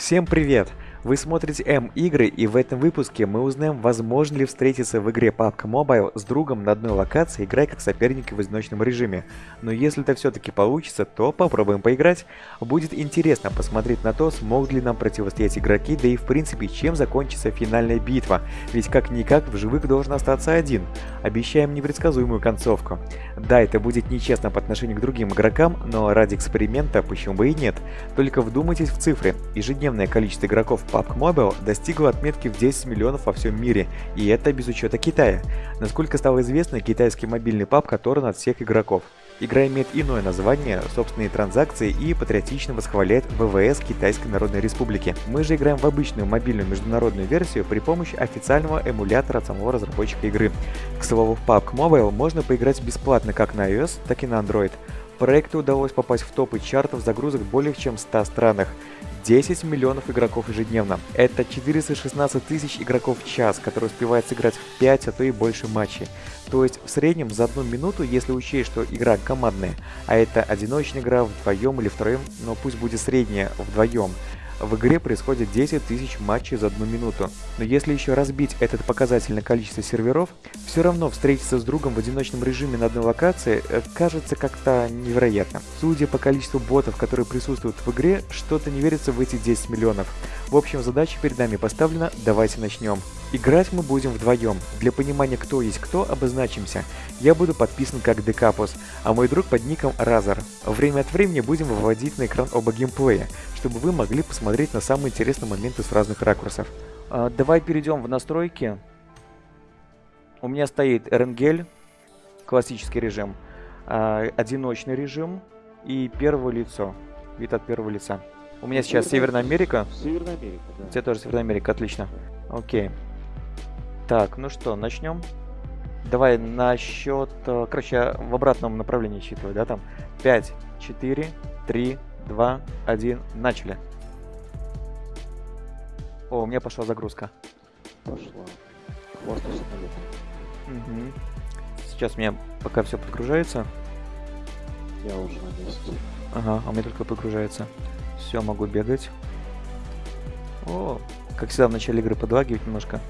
Всем привет! Вы смотрите М-игры и в этом выпуске мы узнаем, возможно ли встретиться в игре PUBG Mobile с другом на одной локации, играя как соперники в одиночном режиме. Но если это все-таки получится, то попробуем поиграть. Будет интересно посмотреть на то, смогут ли нам противостоять игроки, да и в принципе, чем закончится финальная битва. Ведь как-никак в живых должен остаться один. Обещаем непредсказуемую концовку. Да, это будет нечестно по отношению к другим игрокам, но ради эксперимента почему бы и нет. Только вдумайтесь в цифры. Ежедневное количество игроков PUBG Mobile достигла отметки в 10 миллионов во всем мире, и это без учета Китая. Насколько стало известно, китайский мобильный PUBG оторван от всех игроков. Игра имеет иное название, собственные транзакции и патриотично восхваляет ВВС Китайской Народной Республики. Мы же играем в обычную мобильную международную версию при помощи официального эмулятора самого разработчика игры. К слову, в PUBG Mobile можно поиграть бесплатно как на iOS, так и на Android. Проекту удалось попасть в топы чартов загрузок более чем в 100 странах. 10 миллионов игроков ежедневно. Это 416 тысяч игроков в час, которые успевают сыграть в 5, а то и больше матчей. То есть в среднем за одну минуту, если учесть, что игра командная, а это одиночная игра вдвоем или втроем, но пусть будет средняя вдвоем, в игре происходит 10 тысяч матчей за одну минуту. Но если еще разбить этот показатель на количество серверов, все равно встретиться с другом в одиночном режиме на одной локации э, кажется как-то невероятно. Судя по количеству ботов, которые присутствуют в игре, что-то не верится в эти 10 миллионов. В общем, задача перед нами поставлена, давайте начнем. Играть мы будем вдвоем. Для понимания, кто есть кто, обозначимся. Я буду подписан как Декапус, а мой друг под ником Разор. Время от времени будем выводить на экран оба геймплея, чтобы вы могли посмотреть на самые интересные моменты с разных ракурсов. А, давай перейдем в настройки. У меня стоит Эренгель, классический режим, а, одиночный режим и первое лицо, вид от первого лица. У меня сейчас Северная Америка. Северная Америка, да. У тебя тоже Северная Америка, отлично. Окей. Так, ну что, начнем. Давай на счет... э, Короче, в обратном направлении считываю, да, там? 5, 4, 3, 2, 1, начали. О, у меня пошла загрузка. Пошла. Хвосты самолет. Мгм. Сейчас у меня пока все подгружается. Я уже на месте. Ага, а у меня только подгружается. Все, могу бегать. О, как всегда в начале игры подлагивает немножко.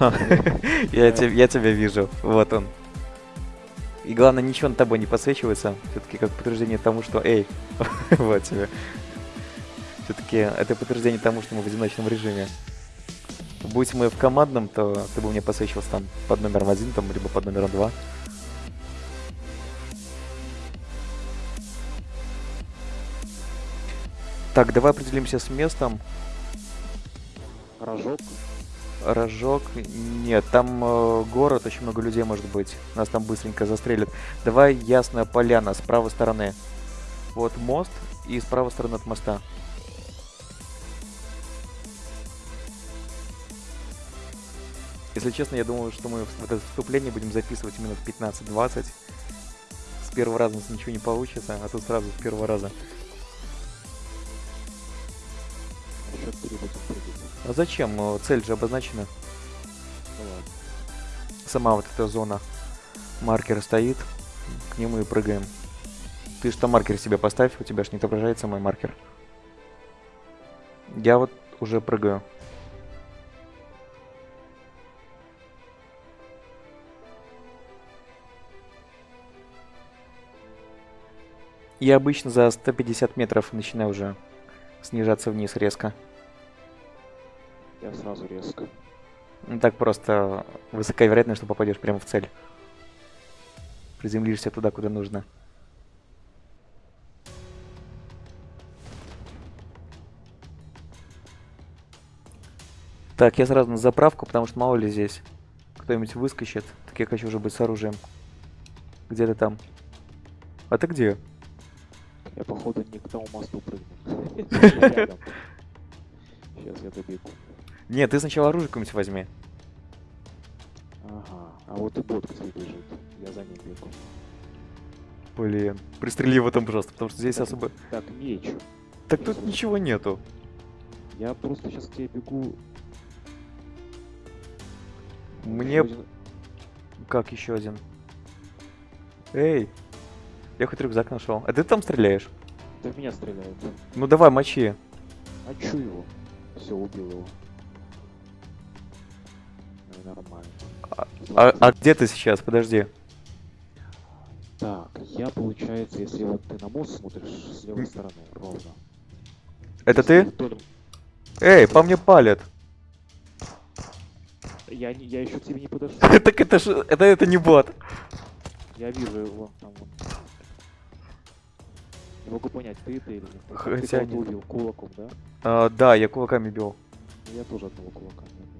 Я те- я тебя вижу. Вот он. И главное, ничего над тобой не подсвечивается. Все-таки как подтверждение тому, что... Эй, вот тебе. Все-таки это подтверждение тому, что мы в одиночном режиме. Будь мы в командном, то ты бы мне подсвечивался там под номером один, там, либо под номером два. Так, давай определимся с местом. Рожок. Рожок. Нет, там э, город, очень много людей может быть. Нас там быстренько застрелят. Давай Ясная Поляна с правой стороны. Вот мост и с правой стороны от моста. Если честно, я думал, что мы в это вступление будем записывать минут 15-20. С первого раза у нас ничего не получится, а тут сразу с первого раза. А зачем? Э, Цель же обозначена. Ну ладно. Сама вот эта зона. Маркер стоит. К нему и прыгаем. Ты что маркер себе поставь, у тебя ж не отображается мой маркер. Я вот уже прыгаю. Я обычно за 150 метров начинаю уже снижаться вниз резко. Я сразу резко. Ну так просто высокая вероятность, что попадешь прямо в цель. Приземлишься туда, куда нужно. Так, я сразу на заправку, потому что мало ли здесь кто-нибудь выскочит. Так я хочу уже быть с оружием. Где ты там? А ты где? Я походу не к тому мосту прыгнул. Сейчас я добегу. Нет, ты сначала оружие какое-нибудь возьми. Ага. А вот и бот, кстати, бежит. Я за ним бегу. Блин, пристрели его там просто, потому что здесь Так, особо... Так, меч. Так тут ничего нету. Я просто сейчас к тебе бегу. Мне... Еще один- Как еще один? Эй! Я хоть рюкзак нашел. А ты там стреляешь? Да в меня стреляют. Ну давай, мочи. А чё его? Все, убил его. Нормально. А, а где ты сейчас? Подожди. Так, я, получается, если вот ты на мост смотришь с левой стороны, ровно. Это Если ты? вдоль- Эй, по мне палят. Я, не- я еще к тебе не подошел. Так это ж... Это, это не бот. Я вижу его там вон. Не могу понять, ты это или нет. Ты- Хотя ты нет. убил кулаком, да? А, да, я кулаками бил. Я тоже одного кулака не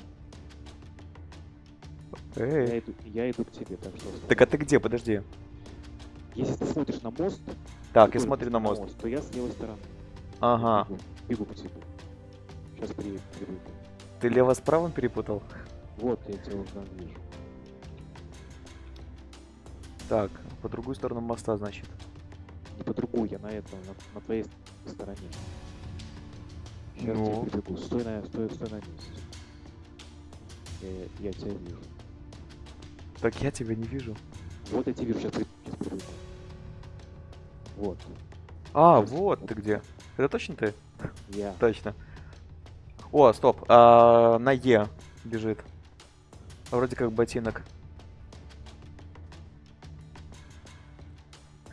убил. Я Эй. иду, я иду к тебе, так что... Так а ты где? Подожди. Если ты смотришь на мост, Так, я смотрю на мост. то я с левой стороны. Ага. Бегу, бегу по тебе. Сейчас приду. Ты лево с правым перепутал? Вот, я тебя уже вижу. Так, по другую сторону моста, значит. Не по другую, я на этом, на, на твоей стороне. Сейчас Ну? я прибегу. Стой на, стой, стой на месте. Я, я тебя вижу. Так я тебя не вижу. Вот я тебя вижу, сейчас, сейчас прибегу. Вот, А, вот ты где. Это точно ты? я. Точно. О, стоп. А, на Е бежит. Вроде как ботинок.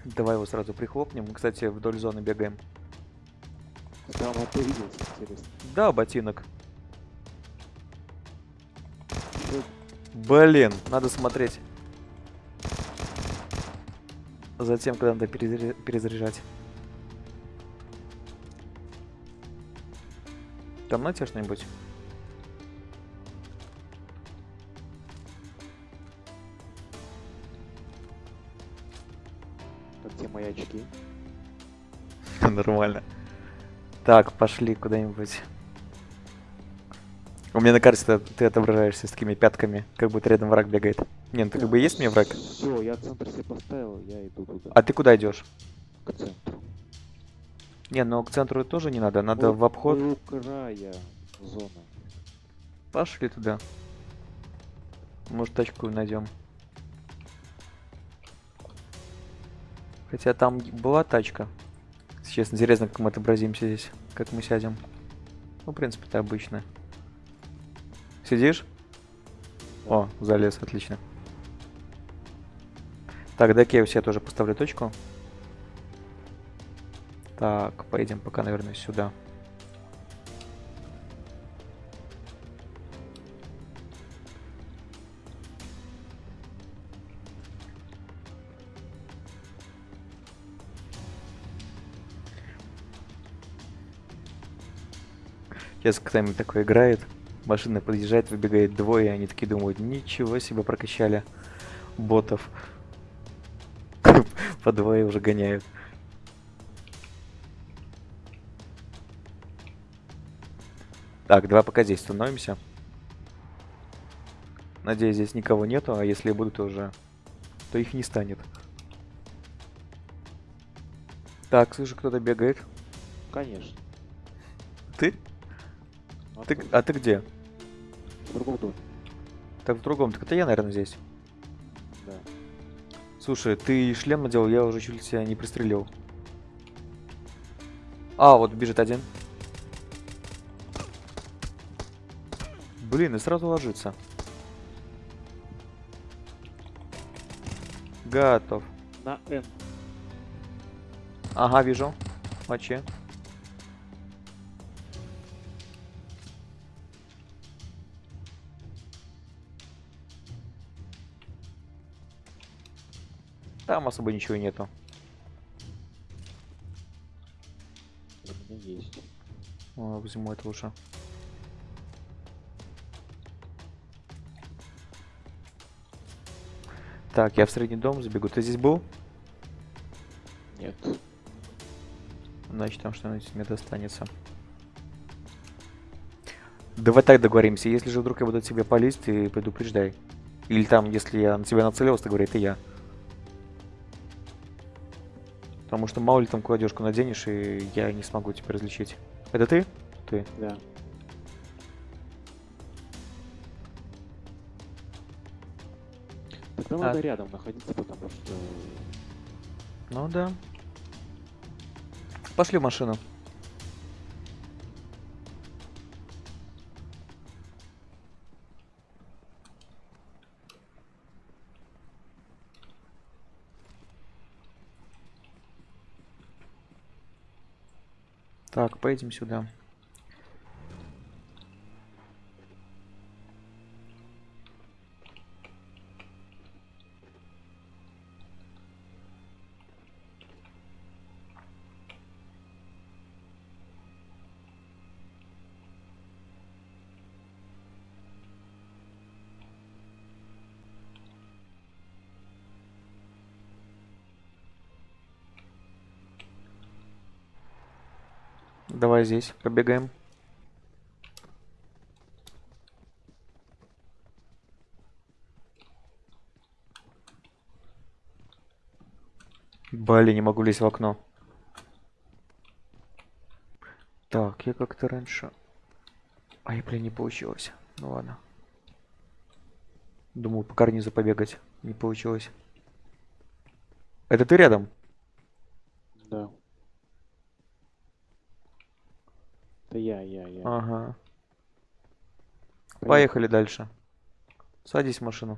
Давай его сразу прихлопнем. Мы, кстати, вдоль зоны бегаем. Интересно. Да, ботинок. Блин, надо смотреть. Затем, когда надо перезаря- перезаряжать. Там на тебе что-нибудь? Где мои очки? Нормально. Так, пошли куда-нибудь. У меня на карте ты- отображаешься с такими пятками, как будто рядом враг бегает. Не, ну ты как бы есть мне враг. Все, я центр себе поставил, я иду туда. А ты куда идешь? К центру. Не, ну к центру тоже не надо, надо Вот в обход. У края зоны. Пошли туда. Может тачку найдем. Хотя там была тачка. Честно, интересно, как мы отобразимся здесь. Как мы сядем. Ну, в принципе, это обычно. Сидишь? О, залез, отлично. Так, дай-ка я у себя тоже поставлю точку. Так, поедем пока, наверное, сюда. Сейчас кто-нибудь такой играет, машина подъезжает, выбегает двое, и они такие думают, ничего себе прокачали ботов. По двое уже гоняют. Так, давай пока здесь становимся. Надеюсь, здесь никого нету, а если будут, уже... То их не станет. Так, слышу, кто-то бегает. Конечно. Ты? А Ты, а ты где? В другом доме. Так в другом, так это я, наверное, здесь. Да. Слушай, ты шлем надел, я уже чуть ли тебя не пристрелил. А, вот бежит один. Блин, и сразу ложится. Готов. На Н. Ага, вижу. Мочи. Там особо ничего нету. Есть. О, возьму это лучше. Так, я в средний дом забегу. Ты здесь был? Нет. Значит, там что-нибудь мне достанется. Давай так договоримся. Если же вдруг я буду тебе палить, ты предупреждай. Или там, если я на тебя нацелился, то говори, это я. Потому что мало ли там кладежку наденешь, и я не смогу тебя различить. Это ты? Ты. Да. Тогда А. надо рядом находиться, потому что Ну да. Пошли в машину. Поедем сюда. Давай здесь побегаем. Блин, не могу лезть в окно. Так, я как-то раньше... Ай, блин, не получилось. Ну ладно. Думал по карнизу побегать. Не получилось. Это ты рядом? Да. Это я, я, я. Ага. Поехали. Дальше. Садись в машину.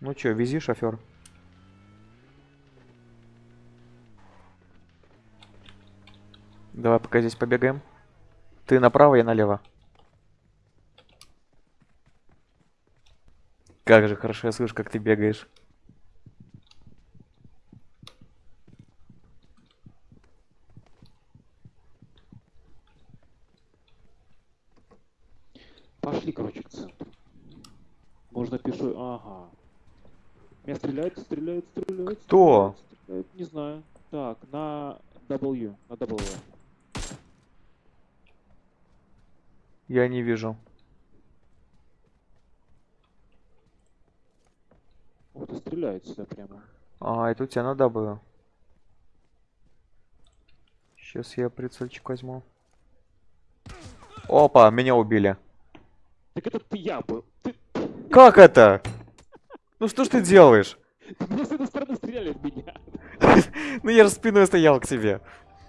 Ну чё, вези, шофер. Давай пока здесь побегаем. Ты направо, я налево. Как же хорошо я слышу, как ты бегаешь. Пошли, короче, к центру. Можно пешой. Ага. Меня стреляют, стреляют, стреляют. Кто? стреляют, стреляют. Не знаю. Так, на W. На W. Я не вижу. Ух ты, стреляют сюда прямо. А, это у тебя на W. Сейчас я прицельчик возьму. Опа, меня убили. Так это ты я был. Ты, Как это? Ну что ж ты делаешь? меня с этой стороны стреляли в меня. Ну я же спиной стоял к тебе.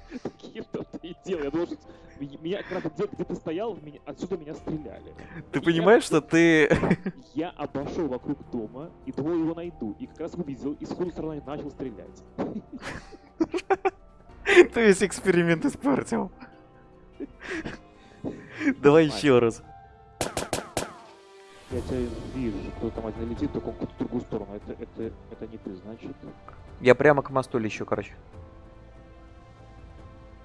Что ты и делал. Я должен... Меня, как раз где, ты стоял, меня, отсюда меня стреляли. Ты понимаешь, что ты... Я обошел вокруг дома и думал его найду. И как раз увидел, и с той стороны начал стрелять. Ты весь эксперимент испортил. Давай еще раз. Я тебя вижу, кто там один летит, только он в другую сторону. Это, это, это не ты, значит. Я прямо к мосту лечу, короче.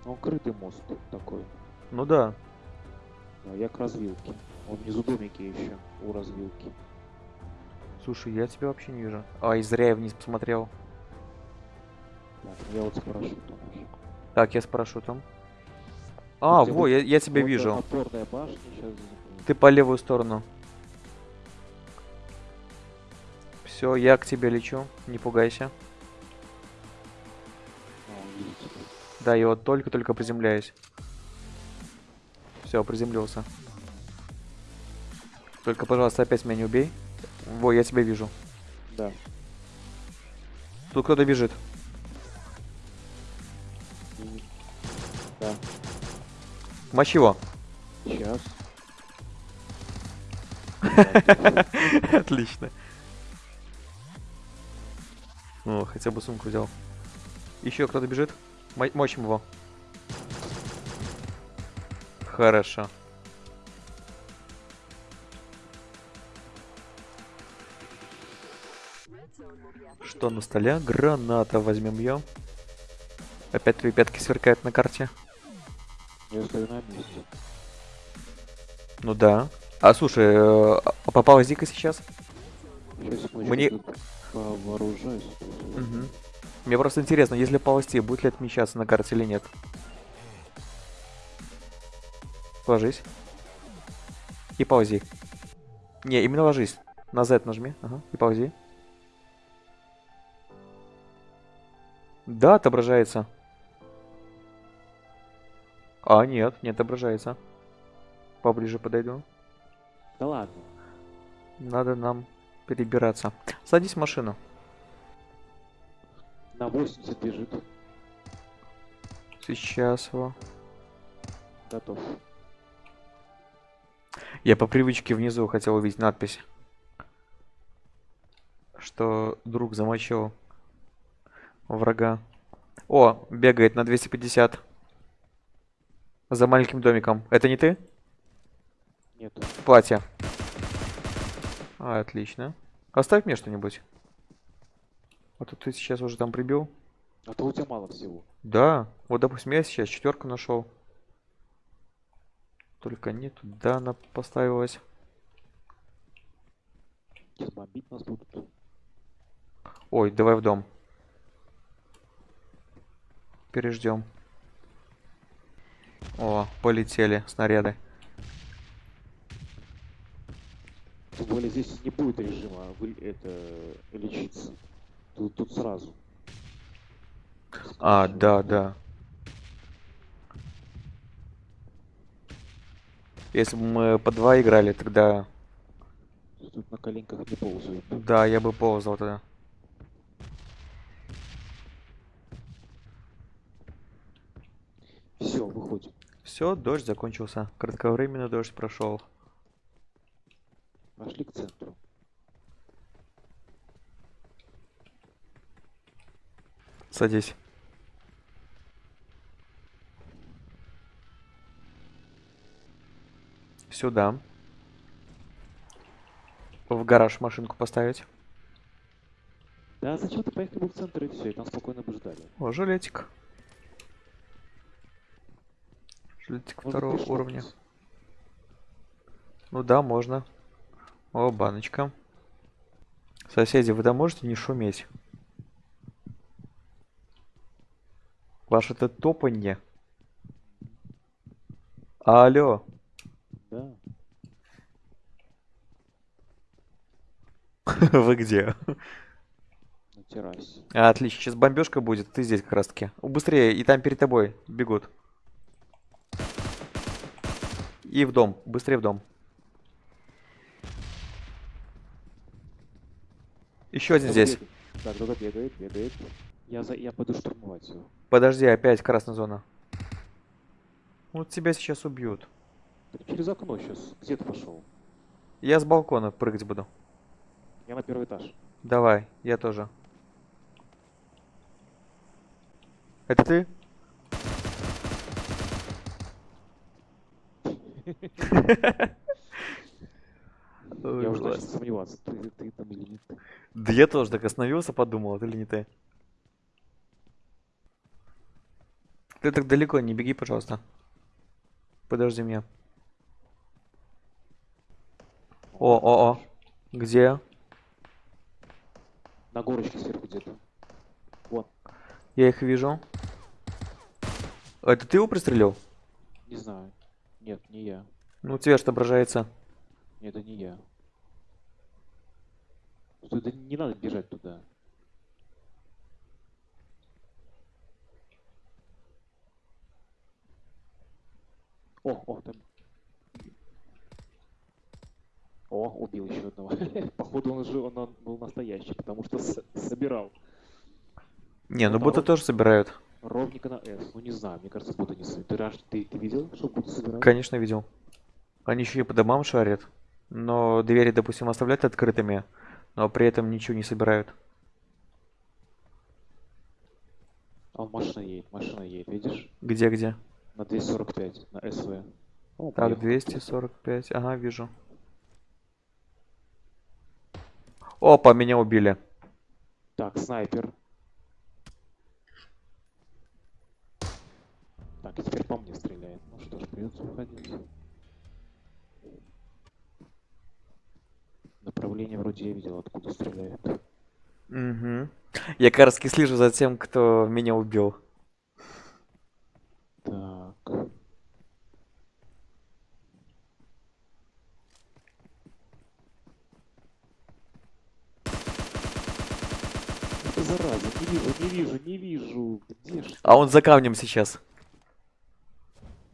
Он крытый мост такой. Ну да. Да, я к развилке. Он внизу домики еще, у развилки. Слушай, я тебя вообще не вижу. Ай, зря я вниз посмотрел. Так, я вот с парашютом уже. Так, я с парашютом. А, во, я, я тебя Вот вижу. Башня сейчас. Ты по левую сторону. Все, я к тебе лечу. Не пугайся. Да, я вот только-только приземляюсь. Все, приземлился. Только, пожалуйста, опять меня не убей. Во, я тебя вижу. Да. Тут кто-то бежит. Да. Мочи его. Сейчас. Отлично. О, хотя бы сумку взял. Еще кто-то бежит. Мо- Мочим его. Хорошо. Что на столе? Граната возьмем ее. Опять твои пятки сверкают на карте. Ну да. А слушай, э, а попалась Дика сейчас? Мне- тут повооружаюсь. Мгм. Мне просто интересно, если полости, будет ли отмечаться на карте или нет. Ложись. И ползи. Не, именно ложись. На Z нажми. Ага. И ползи. Да, отображается. А, нет, не отображается. Поближе подойду. Да ладно. Надо нам перебираться. Садись в машину. На 80 бежит. Сейчас его. Готов. Я по привычке внизу хотел увидеть надпись. Что друг замочил врага. О, бегает на 250. За маленьким домиком. Это не ты? Нету. Платье. А, отлично. Оставь мне что-нибудь. А то ты сейчас уже там прибил. А то у тебя мало всего. Да. Вот, допустим, я сейчас четверку нашел. Только не туда она поставилась. Сейчас бомбить нас будут. Ой, давай в дом. Переждем. О, полетели снаряды. Тем более здесь не будет режима вы, это лечиться. Тут, тут сразу. А, Скачивай. да, да. Если бы мы по два играли, тогда... Тут на коленках не ползают. Да, я бы ползал тогда. Все, выходим. Все, дождь закончился. Кратковременный дождь прошел. Пошли к центру. Садись. Сюда. В гараж машинку поставить. Да, зачем ты поехали бы в центр и все, и там спокойно бы ждали. О, жилетик. Жилетик Можно второго уровня. Ну да, можно. О, баночка. Соседи, вы там можете не шуметь? Ваше это топанье. Алло. Да. Вы где? На террасе. А, отлично, сейчас бомбежка будет, ты здесь как раз таки. Быстрее, и там перед тобой бегут. И в дом, быстрее в дом. Еще один здесь. Да, кто-то бегает, бегает. Я, за... я пойду штурмовать его. Подожди, опять красная зона. Вот тебя сейчас убьют. Так через окно сейчас. Где ты пошел? Я с балкона прыгать буду. Я на первый этаж. Давай, я тоже. Это ты? Ой, я уже начал сомневаться, ты, ты там или не ты. Да я тоже так остановился, подумал, это ли не ты? Ты так далеко не беги, пожалуйста. Подожди меня. О, о, о. Где? На горочке сверху где-то. Вот, Я их вижу. Это ты его пристрелил? не знаю. Нет, не я. Ну, у тебя что отображается? Нет, это не я. Туда не надо бежать туда. О, о, там. О, убил еще одного. Походу он же он, он был настоящий, потому что собирал Не, ну Ну, боты тоже собирают. ровника на S. Ну не знаю, мне кажется, будто не собирают. Ты, ты, ты видел, что будто собирают? Конечно, видел. Они еще и по домам шарят. Но двери, допустим, оставляют открытыми, но при этом ничего не собирают. А он машина едет, машина едет, видишь? Где-где? На 245, на СВ. О, Так, поехал. 245. Ага, вижу. Опа, меня убили. Так, снайпер. Так, теперь по мне стреляет. Ну что ж, придется уходить. Направление вроде я видел, откуда стреляет. Угу. Я как раз слежу за тем, кто меня убил. Так. Это зараза, не вижу, не вижу, не вижу. Где ж? А он за камнем сейчас.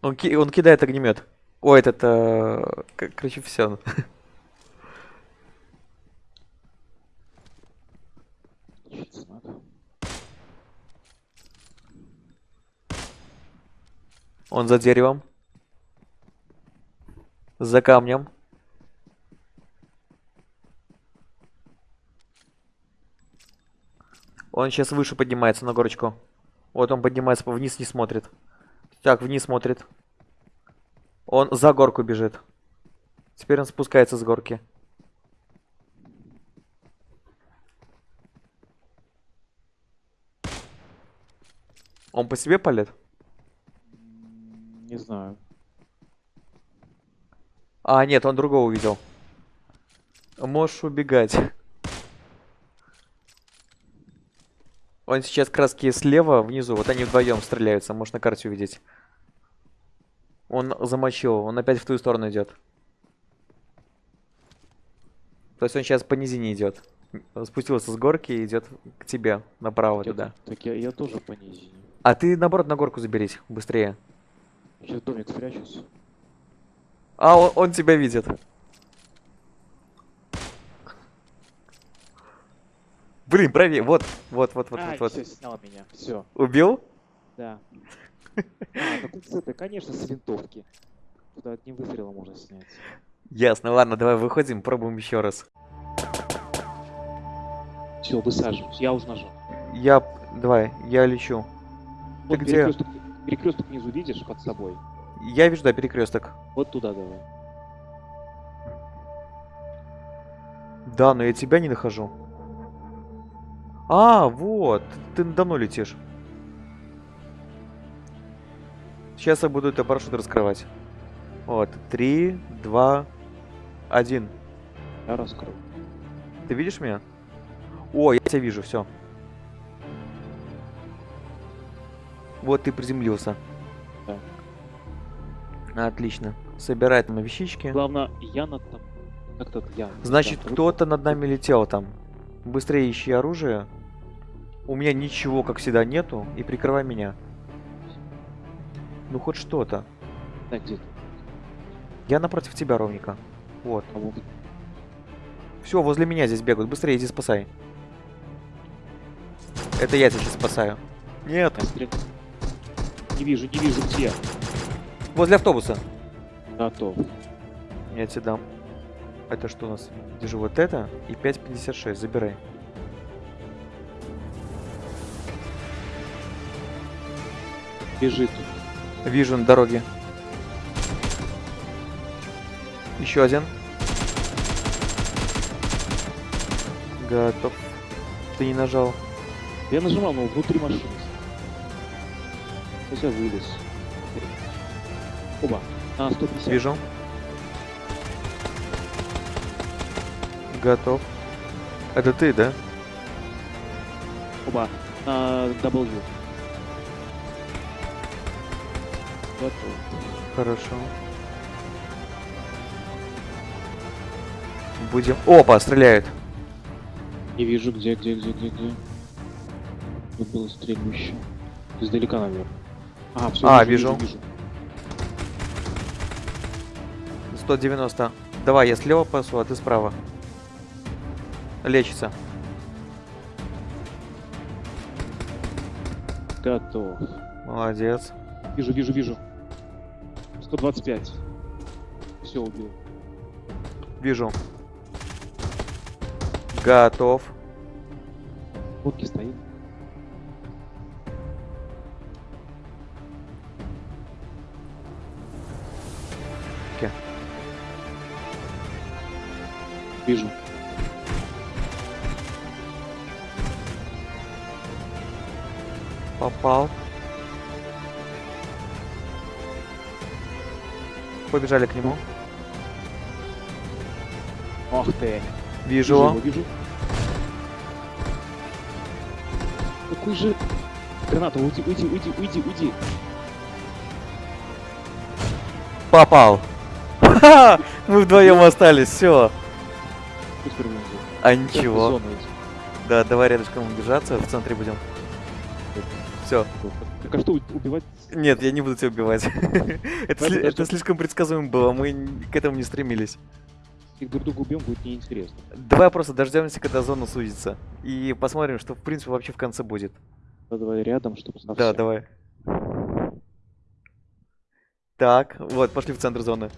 Он, ки- он кидает огнемет. Ой, этот, э, короче, все. Он за деревом. За камнем. Он сейчас выше поднимается на горочку. Вот он поднимается, вниз не смотрит. Так, вниз смотрит. Он за горку бежит. Теперь он спускается с горки. Он по себе палит? Не знаю. А, нет, он другого увидел. Можешь убегать. Он сейчас краски слева, внизу. Вот они вдвоем стреляются. Можешь на карте увидеть. Он замочил. Он опять в ту сторону идет. То есть он сейчас по низине идет. Спустился с горки и идет к тебе направо Я туда. Так я, я тоже по низине. А ты наоборот на горку заберись. Быстрее. Сейчас домик спрячусь. А, он, он тебя видит. Блин, правее. Вот, вот, вот, вот, а, вот, вот. все, снял меня. Все, Убил? да. А, так он с этой, конечно, с винтовки. Туда одним выстрелом можно снять. Ясно, ладно, давай выходим, пробуем еще раз. Все, высаживаюсь. Я уже нажал. Я, давай, я лечу. Вот где? перекресток, перекресток внизу видишь под собой? Я вижу, да, перекресток. Вот туда давай. Да, но я тебя не нахожу. А, вот, ты надо мной летишь. Сейчас я буду это парашют раскрывать. Вот, три, два, один. Я раскрыл. Ты видишь меня? О, я тебя вижу, все. Вот ты приземлился. Да. Отлично. Собирай там вещички. Главное, я над там. Как-то я. Значит, кто-то над нами летел там. Быстрее ищи оружие. У меня ничего, как всегда, нету. И прикрывай меня. Ну, хоть что-то. Да, где ты? Я напротив тебя, ровненько. Вот. А вот Все, возле меня здесь бегают. Быстрее иди спасай. Это я тебя сейчас спасаю. Нет. Не вижу, не вижу где. Возле автобуса. Готов. Я тебе дам. Это что у нас? Держи вот это и 5.56. Забирай. Бежит. Вижу на дороге. Еще один. Готов. Ты не нажал. Я нажимал, но внутри машины. Сейчас я вылез. Оба. А, 150. Вижу. Готов. Это ты, да? Оба. На W. Готов. Хорошо. Будем... Опа, стреляют. Не вижу, где, где, где, где, где. Тут было стрельбище. Издалека, наверное. А, все, А, вижу, вижу. вижу, вижу. 190. Давай, я слева пасу, а ты справа. Лечится. Готов. Молодец. Вижу, вижу, вижу. 125. Все, убил. Вижу. Готов. Водки стоит. Вижу. Попал. Побежали к нему. Ох ты. Вижу. его, вижу. Какой же... Граната, уйди, уйди, уйди, уйди, уйди. Попал. Мы вдвоем остались, все. А ничего. Да, давай рядышком держаться, в центре будем. Все. Так а что, убивать? Нет, я не буду тебя убивать. это, сли- это слишком предсказуемо было, мы к этому не стремились. Их друг друга убьем, будет неинтересно. Давай просто дождемся, когда зона сузится. И посмотрим, что в принципе вообще в конце будет. Да, давай рядом, чтобы Да, давай. Так, вот, пошли в центр зоны.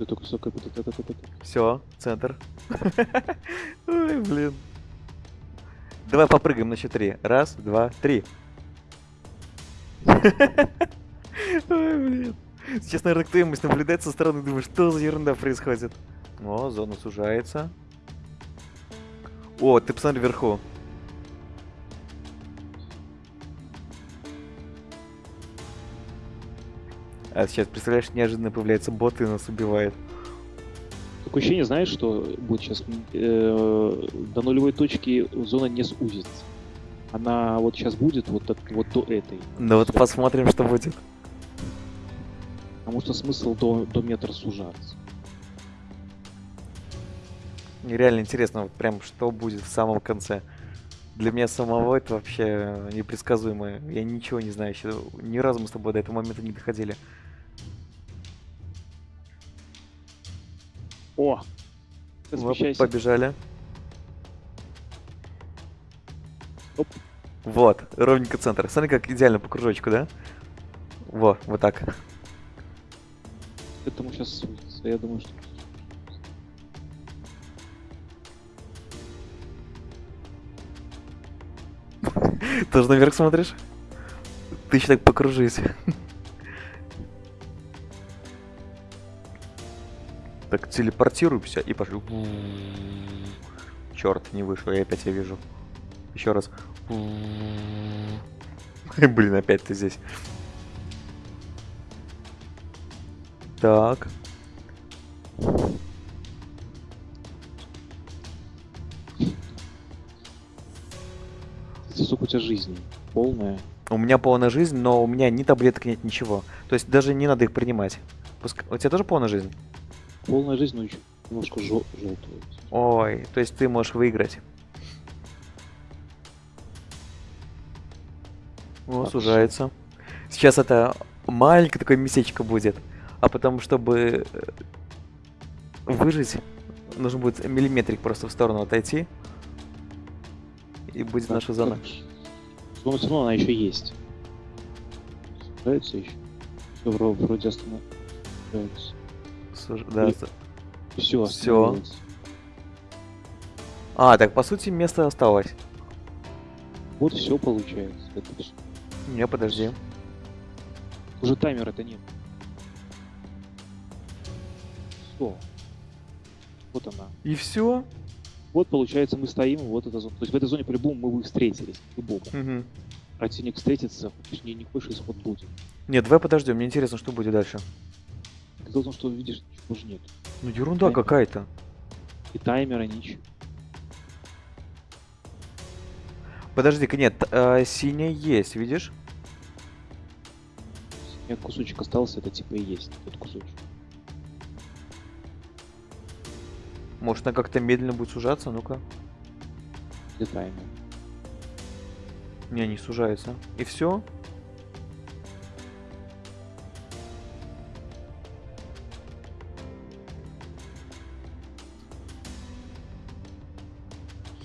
Ты только все капит, это, это, это. Все, центр. Ой, блин. Давай попрыгаем на счет. Раз, два, три. Ой, блин. Сейчас, наверное, кто-нибудь наблюдает со стороны, думает, что за ерунда происходит. О, зона сужается. О, ты посмотри вверху. А сейчас, представляешь, неожиданно появляется бот и нас убивает. Такое ощущение, знаешь, что будет сейчас э, до нулевой точки зона не сузится. Она вот сейчас будет вот, от, вот до этой. Ну вот посмотрим, что будет. Потому что смысл до, до метра сужаться. Мне реально интересно, вот прям что будет в самом конце. Для меня самого это вообще непредсказуемо. Я ничего не знаю еще. Ни разу мы с тобой до этого момента не доходили. О! Размещайся. побежали. Оп. Вот, ровненько центр. Смотри, как идеально по кружочку, да? Во, вот так. Этому сейчас сузится. Я думаю, что... Тоже наверх смотришь? Ты еще так покружись. Так, телепортируемся и пошли. Черт, не вышло, я опять я вижу. Еще раз. Блин, опять ты здесь. Так. Сколько у тебя жизни? Полная. У меня полная жизнь, но у меня ни таблеток нет, ничего. То есть даже не надо их принимать. Пуск- У тебя тоже полная жизнь? Полная жизнь, но еще немножко жел- желтую. Ой, то есть ты можешь выиграть. О, Так, сужается. Сейчас это маленькое такое местечко будет. А потом, чтобы э, выжить, нужно будет миллиметрик просто в сторону отойти. И будет Так, наша зона. Зона все равно она еще есть. Нравится еще? Все вроде остановилось. Суж- да, Все, Всё. А, так по сути место осталось. Вот все получается. Это. Не, подожди. Уже таймера-то нет. Все. Вот она. И все? Вот получается мы стоим, вот эта зона. То есть в этой зоне по-любому мы бы встретились. По-любому. Угу. Противник встретится, точнее не хочешь исход будет. Нет, давай подождем, мне интересно, что будет дальше. Ты должен, что видишь, же нет. Ну ерунда какая-то. И таймера ничего. Подожди-ка, нет, э, синяя есть, видишь? Меня кусочек остался, это типа и есть тот кусочек. Может, она как-то медленно будет сужаться? Ну-ка. Где таймер? Не, не сужается. И все?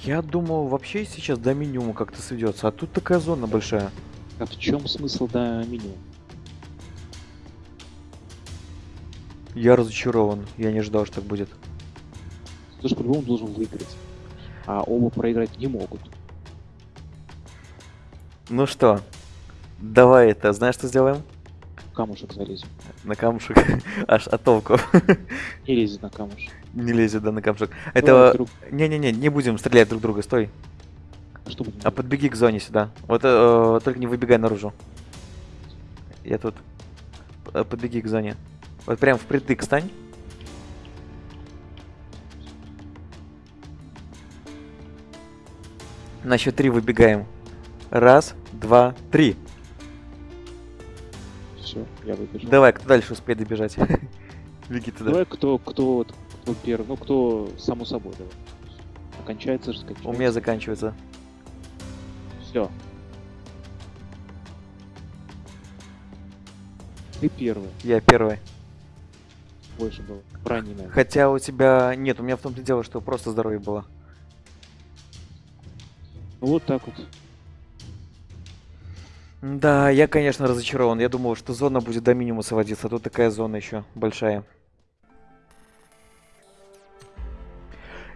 Я думал, вообще сейчас до минимума как-то сведется, а тут такая зона большая. А в чем смысл до меню? Я разочарован, я не ожидал, что так будет. Ты же по-любому должен выиграть. А оба проиграть не могут. Ну что, давай это, знаешь, что сделаем? Камушек залезем. На камушек, аж от толку. Не лезет на камушек. Не лезет, да, на. Давай, Это... Не-не-не, не будем стрелять друг друга, стой. что будем А подбеги к зоне сюда. Вот э, только не выбегай наружу. Я тут. Э, Подбеги к зоне. Вот прям впритык стань. На счет три выбегаем. Раз, два, три. Все, я выбежал. Давай, кто дальше успеет добежать? Беги туда. Давай кто, кто, вот, кто первый, ну кто само собой, давай. Окончается же, У меня заканчивается. Все. Ты первый, Я первый. больше было. Наверное. Хотя у тебя... Нет, у меня в том-то дело, что просто здоровье было. Ну вот так вот. Да, я, конечно, разочарован. Я думал, что зона будет до минимума сводиться, а тут такая зона еще большая.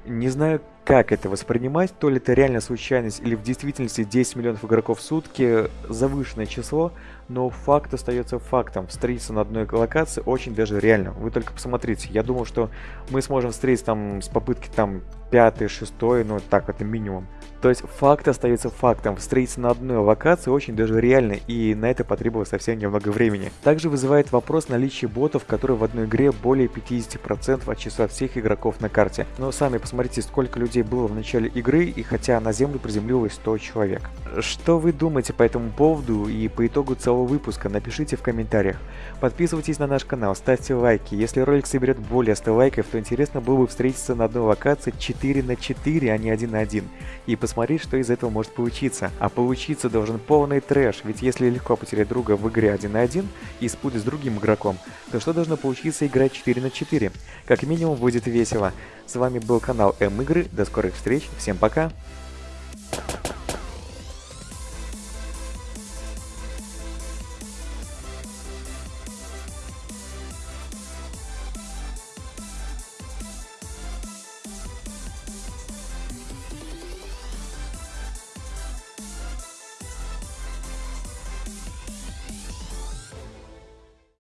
Не знаю, как это воспринимать, то ли это реально случайность или в действительности 10 миллионов игроков в сутки завышенное число, но факт остается фактом. Встретиться на одной локации очень даже реально. Вы только посмотрите, я думал, что мы сможем встретиться там с попытки там пятый, шестой, ну так это минимум. То есть факт остается фактом. Встретиться на одной локации очень даже реально, и на это потребовалось совсем немного времени. Также вызывает вопрос наличие ботов, которые в одной игре более 50% от числа всех игроков на карте. Но сами посмотрите, сколько людей было в начале игры, и хотя на землю приземлилось 100 человек. Что вы думаете по этому поводу и по итогу целого выпуска, напишите в комментариях. Подписывайтесь на наш канал, ставьте лайки. Если ролик соберет более 100 лайков, то интересно было бы встретиться на одной локации 4 на 4, а не 1 на 1. И что из этого может получиться. А получиться должен полный трэш, ведь если легко потерять друга в игре 1 на 1 и спутать с другим игроком, то что должно получиться играть 4 на 4? Как минимум будет весело. С вами был канал М-игры, до скорых встреч, всем пока!